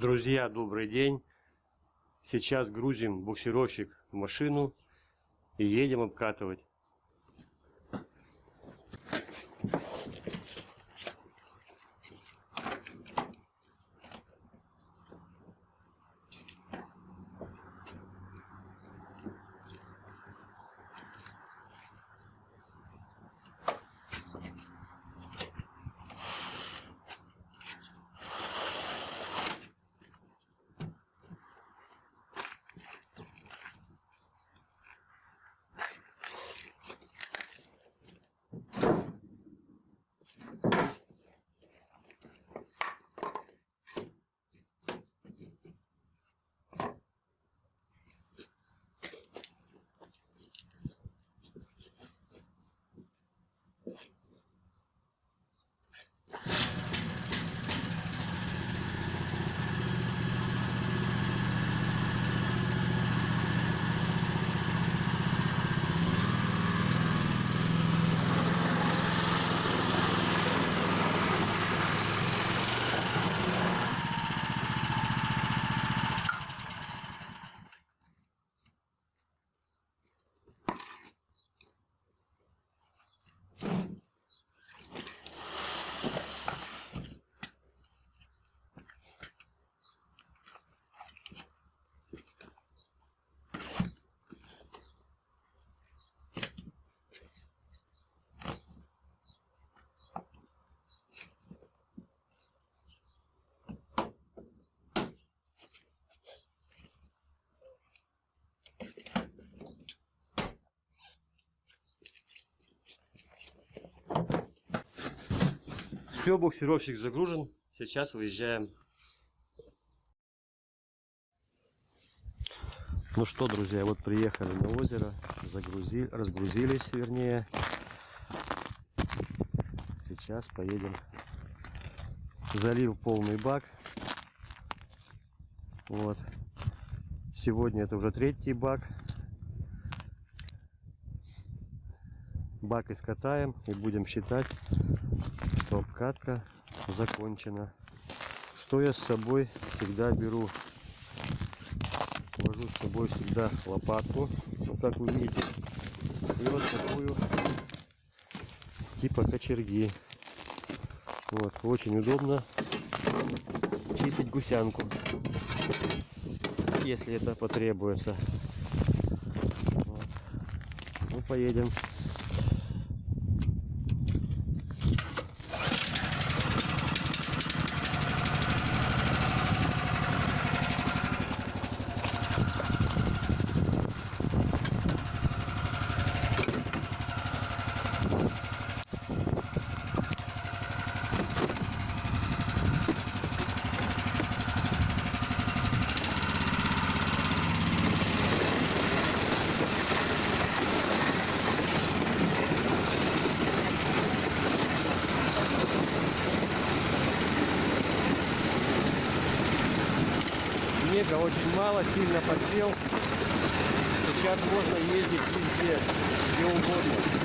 Друзья, добрый день. Сейчас грузим буксировщик в машину и едем обкатывать. Все, буксировщик загружен. Сейчас выезжаем. Ну что, друзья, вот приехали на озеро, загрузили, разгрузились, вернее. Сейчас поедем. Залил полный бак. Вот. Сегодня это уже третий бак. Бак искатаем и будем считать что обкатка закончена. Что я с собой всегда беру? Вожу с собой всегда лопатку. Ну, как вы видите, и вот такую типа кочерги. Вот, очень удобно чистить гусянку, если это потребуется. Вот. Ну, поедем. Очень мало, сильно подсел. Сейчас можно ездить везде, где угодно.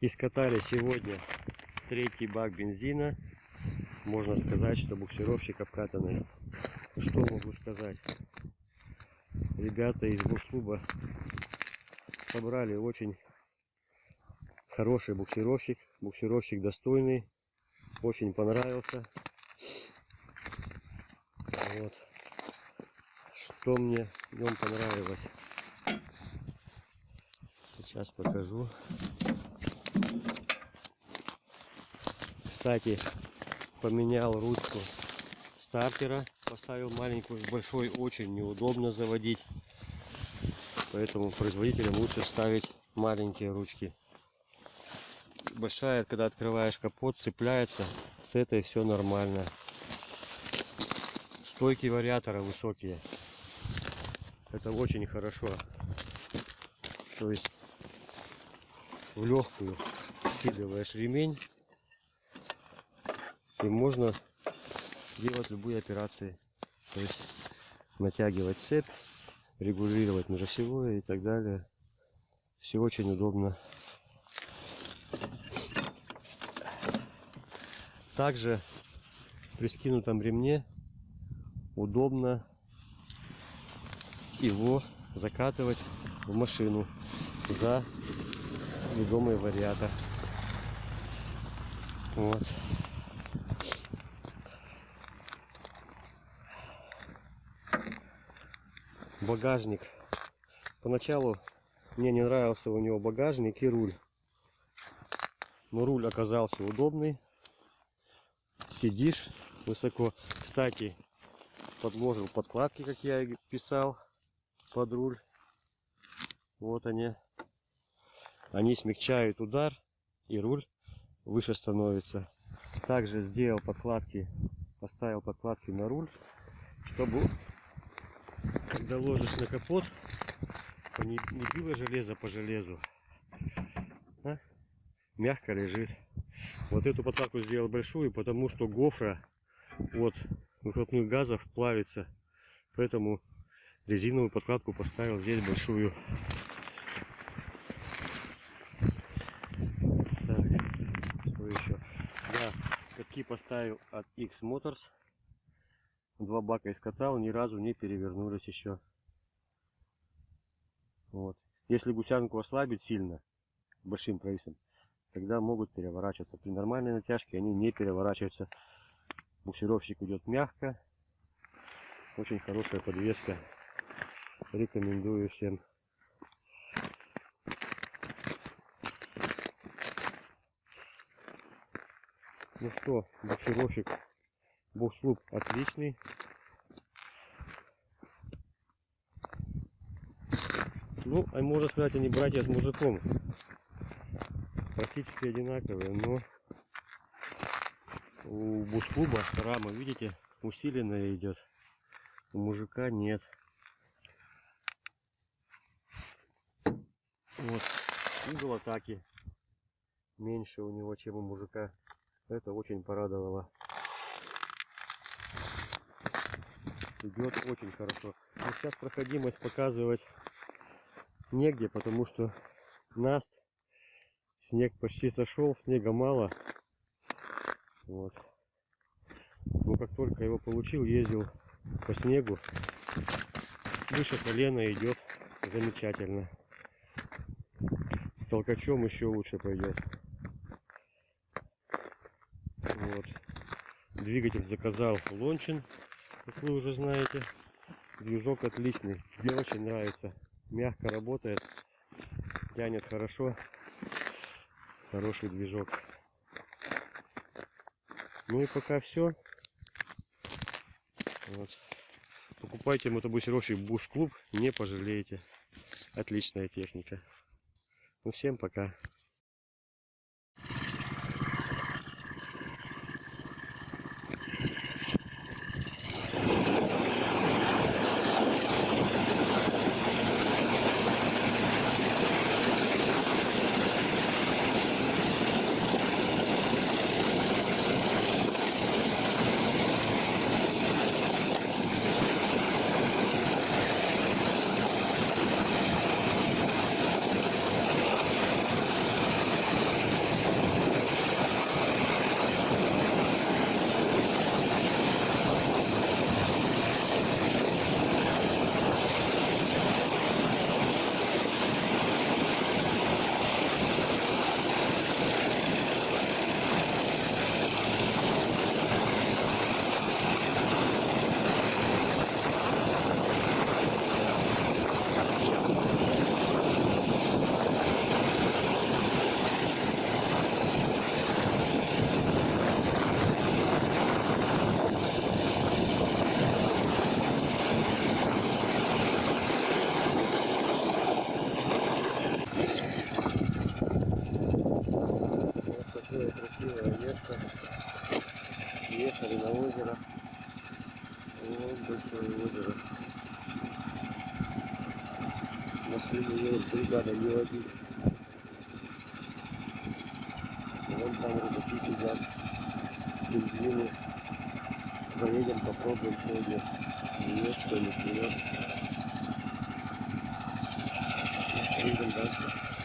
И скатали сегодня третий бак бензина. Можно сказать, что буксировщик обкатанный. Что могу сказать? Ребята из букс-клуба собрали очень хороший буксировщик. Буксировщик достойный. Очень понравился. Вот. Что мне в нем понравилось. Сейчас покажу. Кстати, поменял ручку стартера. Поставил маленькую, большой очень неудобно заводить. Поэтому производителям лучше ставить маленькие ручки. Большая, когда открываешь капот, цепляется. С этой все нормально. Стойки вариатора высокие. Это очень хорошо. То есть в легкую скидываешь ремень и можно делать любые операции. То есть натягивать цепь, регулировать межосевое и так далее. Все очень удобно. Также при скинутом ремне удобно его закатывать в машину за ведомый вариатор. Вот. Багажник. Поначалу мне не нравился у него багажник и руль. Но руль оказался удобный. Сидишь высоко. Кстати, подложил подкладки, как я и писал, под руль. Вот они. Они смягчают удар и руль выше становится. Также сделал подкладки, поставил подкладки на руль, чтобы когда ложишь на капот, не, било железо по железу, а мягко лежит. Вот эту подкладку сделал большую, потому что гофра от выхлопных газов плавится. Поэтому резиновую подкладку поставил здесь большую. Так, что еще? Да, катки поставил от X Motors. Два бака искатал, ни разу не перевернулись еще. Вот. Если гусянку ослабить сильно, большим провесом, тогда могут переворачиваться. При нормальной натяжке они не переворачиваются. Буксировщик идет мягко. Очень хорошая подвеска. Рекомендую всем. Ну что, буксировщик букслуп отличный. Ну, а можно сказать, они братья с мужиком. Практически одинаковые, но у бушклуба рама, видите, усиленная идет. У мужика нет. Вот угол атаки меньше у него, чем у мужика. Это очень порадовало. Идет очень хорошо. Но сейчас проходимость показывать негде, потому что наст, снег почти сошел, снега мало. Вот. Но как только его получил, ездил по снегу. Выше колена идет замечательно. С толкачом еще лучше пойдет. Вот. Двигатель заказал Лончин, как вы уже знаете. Движок отличный. Мне очень нравится. Мягко работает. Тянет хорошо. Хороший движок. Ну и пока все. Вот. Покупайте мотобусировщик Буш Клуб, не пожалеете. Отличная техника. Ну всем пока. Один. Вон там рыбаки сидят. Пингвины. Заедем, попробуем сегодня. Клюет, что не клюет. Едем дальше.